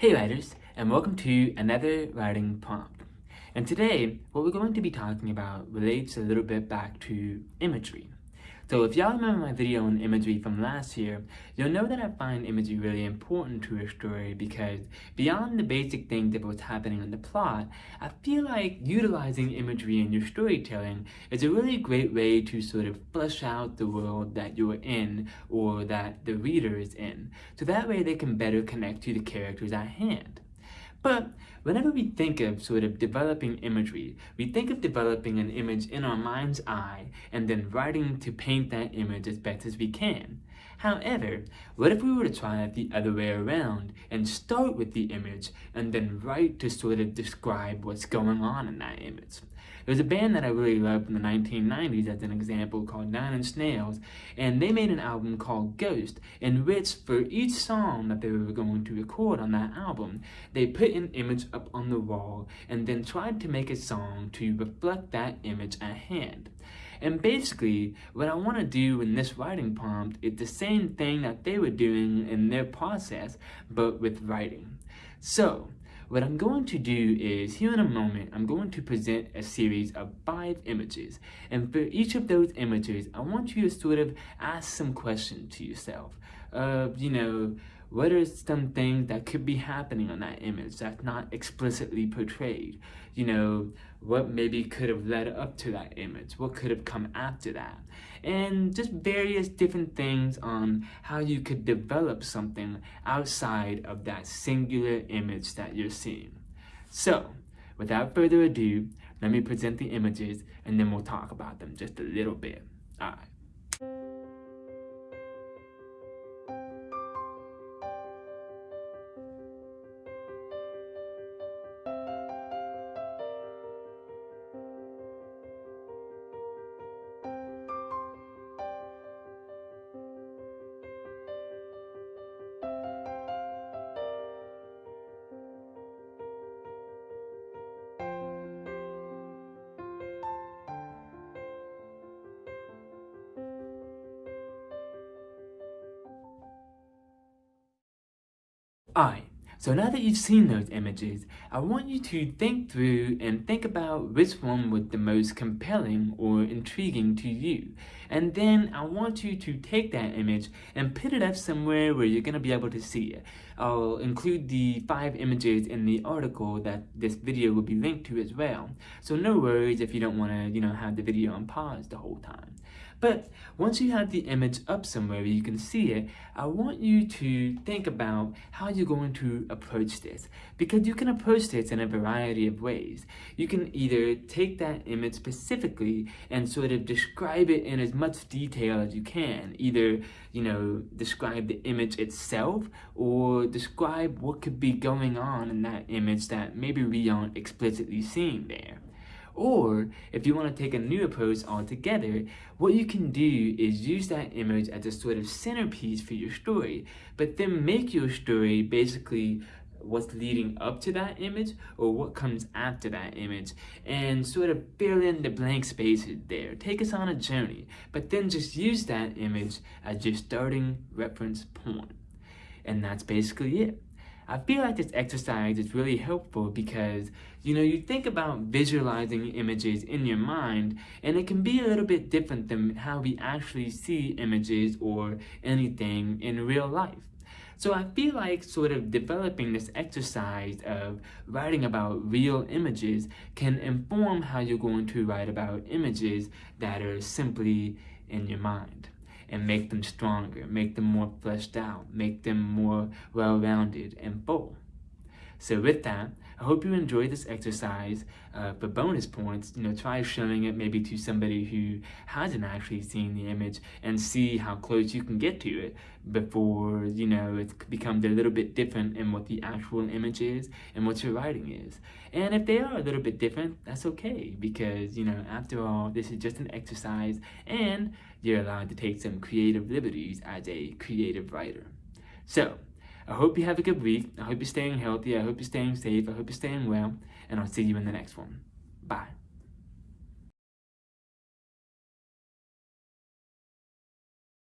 Hey writers, and welcome to another writing prompt. And today, what we're going to be talking about relates a little bit back to imagery. So if y'all remember my video on imagery from last year, you'll know that I find imagery really important to a story because beyond the basic things of what's happening in the plot, I feel like utilizing imagery in your storytelling is a really great way to sort of flesh out the world that you're in or that the reader is in. So that way they can better connect to the characters at hand. But whenever we think of sort of developing imagery, we think of developing an image in our mind's eye and then writing to paint that image as best as we can. However, what if we were to try it the other way around and start with the image and then write to sort of describe what's going on in that image? There's a band that I really loved in the 1990s as an example called Nine Inch Nails, and they made an album called Ghost, in which for each song that they were going to record on that album, they put an image up on the wall and then tried to make a song to reflect that image at hand. And basically, what I want to do in this writing prompt is the same thing that they were doing in their process, but with writing. So, what I'm going to do is, here in a moment, I'm going to present a series of five images. And for each of those images, I want you to sort of ask some questions to yourself. Uh, you know, what are some things that could be happening on that image that's not explicitly portrayed? You know, what maybe could have led up to that image? What could have come after that? And just various different things on how you could develop something outside of that singular image that you're seeing. So, without further ado, let me present the images and then we'll talk about them just a little bit. All right. Alright, so now that you've seen those images, I want you to think through and think about which one was the most compelling or intriguing to you. And then I want you to take that image and put it up somewhere where you're going to be able to see it. I'll include the five images in the article that this video will be linked to as well. So no worries if you don't want to, you know, have the video on pause the whole time. But once you have the image up somewhere you can see it, I want you to think about how you're going to approach this. Because you can approach this in a variety of ways. You can either take that image specifically and sort of describe it in as much detail as you can. Either, you know, describe the image itself or describe what could be going on in that image that maybe we aren't explicitly seeing there. Or if you want to take a new approach altogether, what you can do is use that image as a sort of centerpiece for your story, but then make your story basically what's leading up to that image or what comes after that image and sort of fill in the blank spaces there. Take us on a journey, but then just use that image as your starting reference point. And that's basically it. I feel like this exercise is really helpful because, you know, you think about visualizing images in your mind, and it can be a little bit different than how we actually see images or anything in real life. So I feel like sort of developing this exercise of writing about real images can inform how you're going to write about images that are simply in your mind and make them stronger, make them more fleshed out, make them more well-rounded and full. So with that, I hope you enjoyed this exercise. Uh, for bonus points, you know, try showing it maybe to somebody who hasn't actually seen the image and see how close you can get to it before, you know, it becomes a little bit different in what the actual image is and what your writing is. And if they are a little bit different, that's okay because, you know, after all, this is just an exercise and you're allowed to take some creative liberties as a creative writer. So, I hope you have a good week. I hope you're staying healthy. I hope you're staying safe. I hope you're staying well. And I'll see you in the next one. Bye.